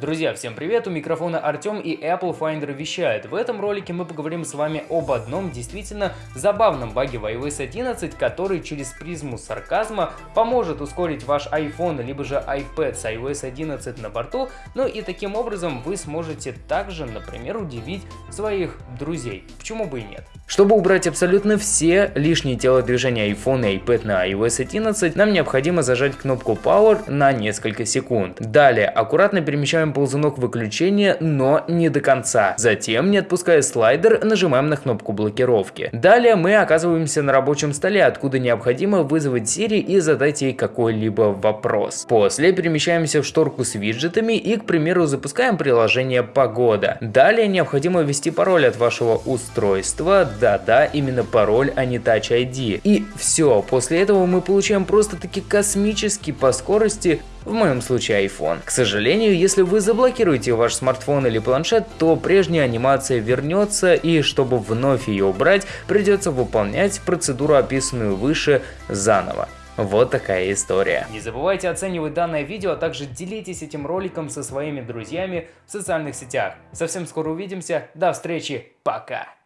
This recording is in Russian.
Друзья, всем привет, у микрофона Артем и Apple Finder вещает. В этом ролике мы поговорим с вами об одном действительно забавном баге в iOS 11, который через призму сарказма поможет ускорить ваш iPhone либо же iPad с iOS 11 на борту, ну и таким образом вы сможете также, например, удивить своих друзей. Почему бы и нет? Чтобы убрать абсолютно все лишние телодвижения iPhone и iPad на iOS 11, нам необходимо зажать кнопку Power на несколько секунд. Далее аккуратно перемещаем ползунок выключения, но не до конца. Затем, не отпуская слайдер, нажимаем на кнопку блокировки. Далее мы оказываемся на рабочем столе, откуда необходимо вызвать Siri и задать ей какой-либо вопрос. После перемещаемся в шторку с виджетами и, к примеру, запускаем приложение «Погода». Далее необходимо ввести пароль от вашего устройства. Да-да, именно пароль, а не Touch ID. И все, после этого мы получаем просто-таки космический по скорости в моем случае iPhone. К сожалению, если вы заблокируете ваш смартфон или планшет, то прежняя анимация вернется и чтобы вновь ее убрать, придется выполнять процедуру описанную выше заново. Вот такая история. Не забывайте оценивать данное видео, а также делитесь этим роликом со своими друзьями в социальных сетях. Совсем скоро увидимся, до встречи, пока!